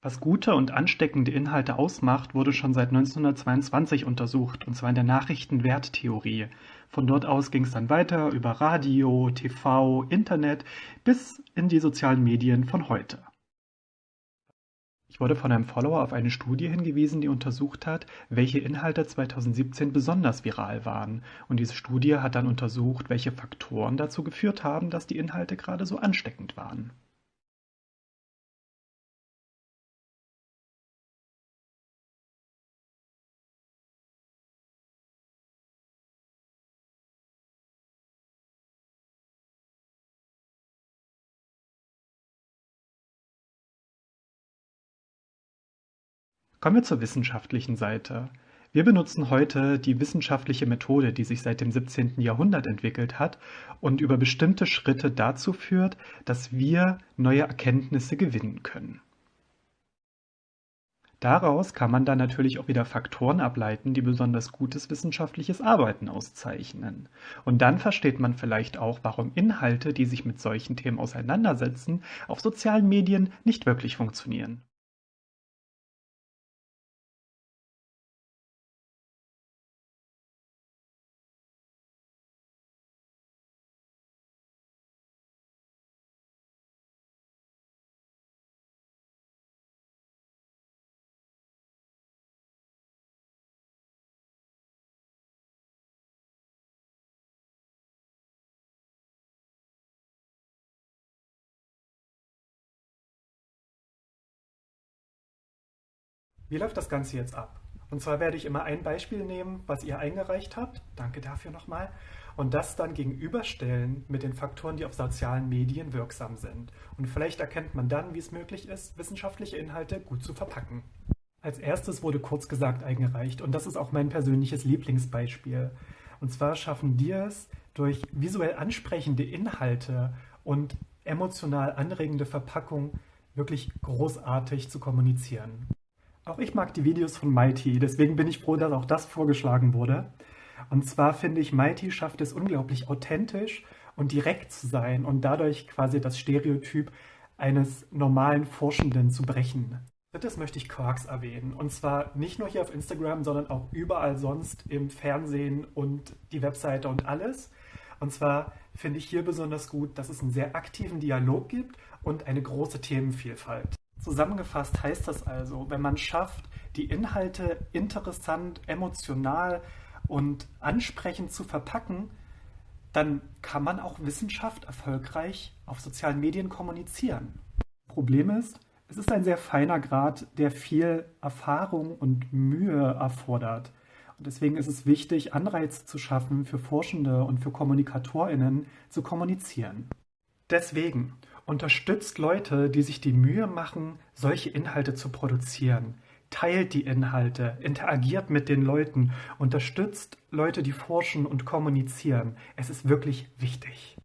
Was gute und ansteckende Inhalte ausmacht, wurde schon seit 1922 untersucht, und zwar in der Nachrichtenwerttheorie. Von dort aus ging es dann weiter über Radio, TV, Internet bis in die sozialen Medien von heute. Ich wurde von einem Follower auf eine Studie hingewiesen, die untersucht hat, welche Inhalte 2017 besonders viral waren. Und diese Studie hat dann untersucht, welche Faktoren dazu geführt haben, dass die Inhalte gerade so ansteckend waren. Kommen wir zur wissenschaftlichen Seite. Wir benutzen heute die wissenschaftliche Methode, die sich seit dem 17. Jahrhundert entwickelt hat und über bestimmte Schritte dazu führt, dass wir neue Erkenntnisse gewinnen können. Daraus kann man dann natürlich auch wieder Faktoren ableiten, die besonders gutes wissenschaftliches Arbeiten auszeichnen. Und dann versteht man vielleicht auch, warum Inhalte, die sich mit solchen Themen auseinandersetzen, auf sozialen Medien nicht wirklich funktionieren. Wie läuft das Ganze jetzt ab? Und zwar werde ich immer ein Beispiel nehmen, was ihr eingereicht habt. Danke dafür nochmal. Und das dann gegenüberstellen mit den Faktoren, die auf sozialen Medien wirksam sind. Und vielleicht erkennt man dann, wie es möglich ist, wissenschaftliche Inhalte gut zu verpacken. Als erstes wurde kurz gesagt eingereicht und das ist auch mein persönliches Lieblingsbeispiel. Und zwar schaffen die es, durch visuell ansprechende Inhalte und emotional anregende Verpackung wirklich großartig zu kommunizieren. Auch ich mag die Videos von Mighty, deswegen bin ich froh, dass auch das vorgeschlagen wurde. Und zwar finde ich, Mighty schafft es unglaublich authentisch und direkt zu sein und dadurch quasi das Stereotyp eines normalen Forschenden zu brechen. Drittes möchte ich Quarks erwähnen. Und zwar nicht nur hier auf Instagram, sondern auch überall sonst im Fernsehen und die Webseite und alles. Und zwar finde ich hier besonders gut, dass es einen sehr aktiven Dialog gibt und eine große Themenvielfalt. Zusammengefasst heißt das also, wenn man schafft, die Inhalte interessant, emotional und ansprechend zu verpacken, dann kann man auch Wissenschaft erfolgreich auf sozialen Medien kommunizieren. Problem ist, es ist ein sehr feiner Grad, der viel Erfahrung und Mühe erfordert. Und deswegen ist es wichtig, Anreize zu schaffen für Forschende und für KommunikatorInnen zu kommunizieren. Deswegen Unterstützt Leute, die sich die Mühe machen, solche Inhalte zu produzieren. Teilt die Inhalte, interagiert mit den Leuten, unterstützt Leute, die forschen und kommunizieren. Es ist wirklich wichtig.